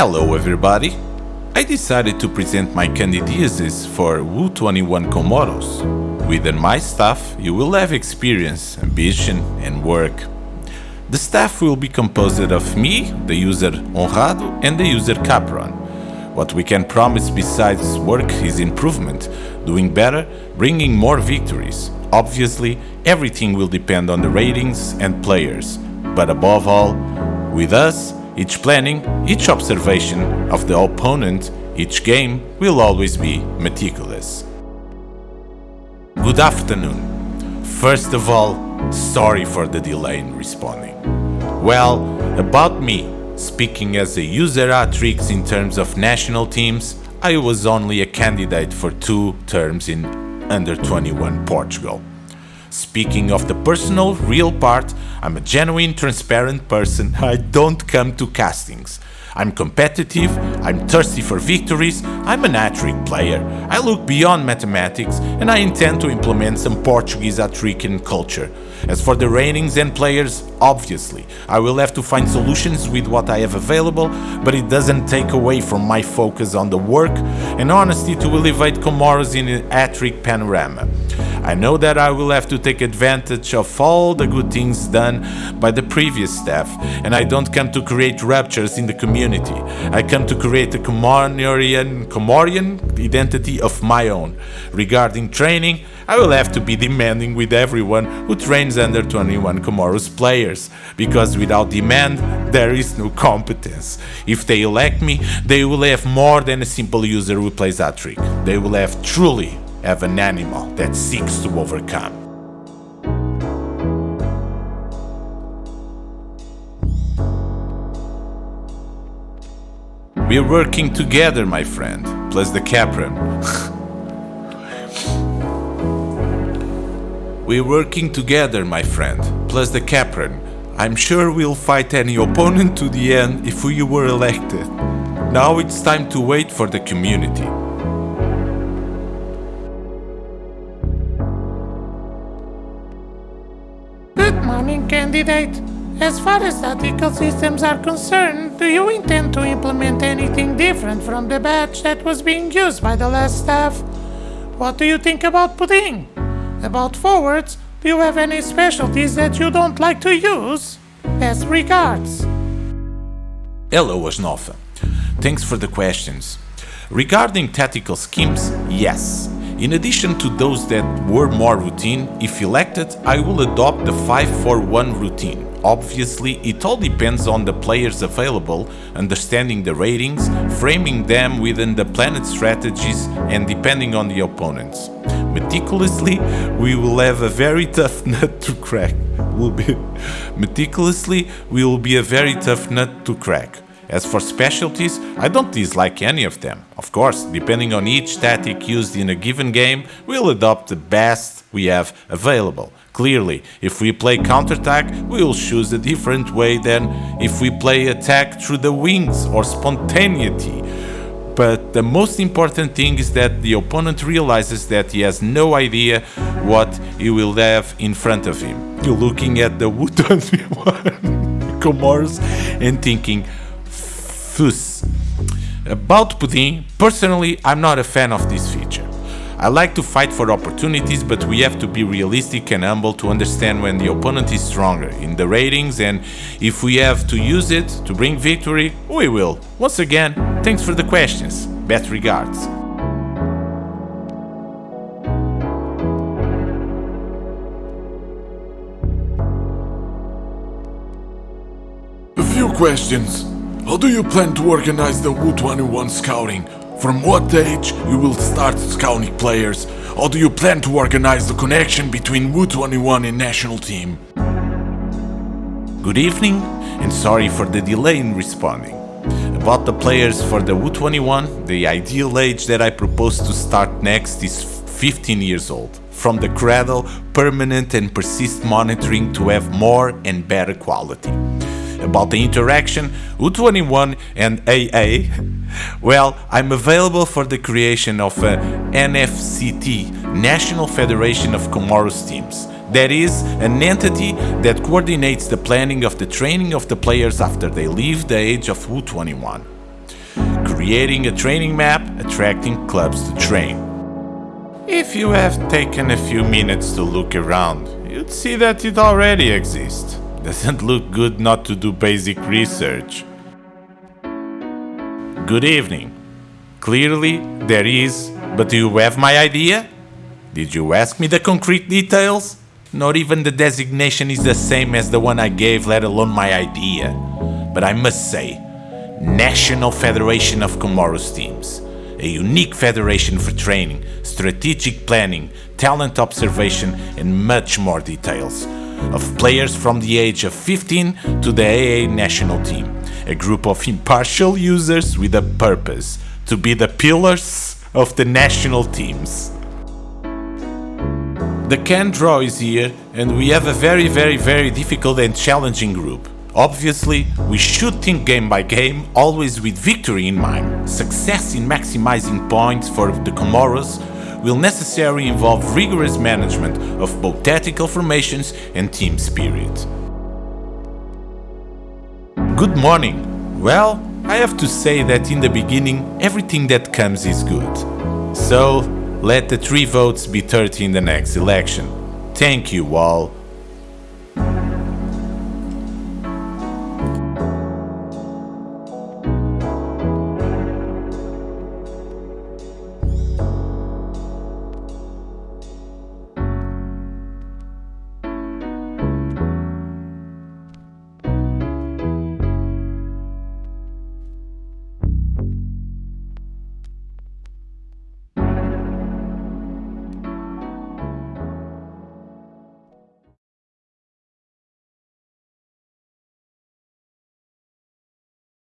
Hello everybody! I decided to present my candidacies for WU21 Comoros. Within my staff, you will have experience, ambition and work. The staff will be composed of me, the user Honrado and the user Capron. What we can promise besides work is improvement, doing better, bringing more victories. Obviously, everything will depend on the ratings and players, but above all, with us, each planning, each observation of the opponent, each game will always be meticulous. Good afternoon. First of all, sorry for the delay in responding. Well, about me, speaking as a user Atrix in terms of national teams, I was only a candidate for two terms in under 21 Portugal. Speaking of the personal, real part, I'm a genuine, transparent person. I don't come to castings. I'm competitive, I'm thirsty for victories, I'm an Hattrick player. I look beyond mathematics and I intend to implement some Portuguese hat-tricking culture. As for the ratings and players, obviously, I will have to find solutions with what I have available, but it doesn't take away from my focus on the work and honesty to elevate Comoros in a Hattrick panorama. I know that I will have to take advantage of all the good things done by the previous staff, and I don't come to create ruptures in the community. I come to create a Comorian, Comorian identity of my own. Regarding training, I will have to be demanding with everyone who trains under 21 Comoros players, because without demand, there is no competence. If they elect me, they will have more than a simple user who plays that trick. They will have truly have an animal that seeks to overcome. We're working together, my friend, plus the Capron. We're working together, my friend, plus the Capron. I'm sure we'll fight any opponent to the end if we were elected. Now it's time to wait for the community. Candidate. As far as statistical systems are concerned, do you intend to implement anything different from the batch that was being used by the last staff? What do you think about pudding? About forwards, do you have any specialties that you don't like to use? Best regards. Hello, Asnova. Thanks for the questions. Regarding tactical schemes, yes. In addition to those that were more routine, if elected, I will adopt the 5-4-1 routine. Obviously, it all depends on the players available, understanding the ratings, framing them within the planet strategies and depending on the opponents. Meticulously, we will have a very tough nut to crack. Will be meticulously, we will be a very tough nut to crack. As for specialties, I don't dislike any of them. Of course, depending on each tactic used in a given game, we'll adopt the best we have available. Clearly, if we play counterattack, we will choose a different way than if we play attack through the wings or spontaneity. But the most important thing is that the opponent realizes that he has no idea what he will have in front of him. You're looking at the WU21 Comoros and thinking, About pudding, personally, I'm not a fan of this feature. I like to fight for opportunities, but we have to be realistic and humble to understand when the opponent is stronger in the ratings and if we have to use it to bring victory, we will. Once again, thanks for the questions. Best regards. A few questions. How do you plan to organize the WU21 scouting? From what age you will start scouting players? How do you plan to organize the connection between WU21 and national team? Good evening, and sorry for the delay in responding. About the players for the WU21, the ideal age that I propose to start next is 15 years old. From the cradle, permanent and persist monitoring to have more and better quality. About the interaction, U21 and AA, well, I'm available for the creation of uh, a NFCT, National Federation of Comoros Teams. That is, an entity that coordinates the planning of the training of the players after they leave the age of U21. creating a training map attracting clubs to train. If you have taken a few minutes to look around, you'd see that it already exists. Doesn't look good not to do basic research. Good evening. Clearly, there is, but do you have my idea? Did you ask me the concrete details? Not even the designation is the same as the one I gave, let alone my idea. But I must say, National Federation of Comoros Teams, a unique federation for training, strategic planning, talent observation, and much more details. Of players from the age of 15 to the AA national team, a group of impartial users with a purpose to be the pillars of the national teams. The can draw is here, and we have a very, very, very difficult and challenging group. Obviously, we should think game by game, always with victory in mind. Success in maximizing points for the Comoros will necessarily involve rigorous management of both tactical formations and team spirit. Good morning. Well, I have to say that in the beginning, everything that comes is good. So, let the three votes be 30 in the next election. Thank you all.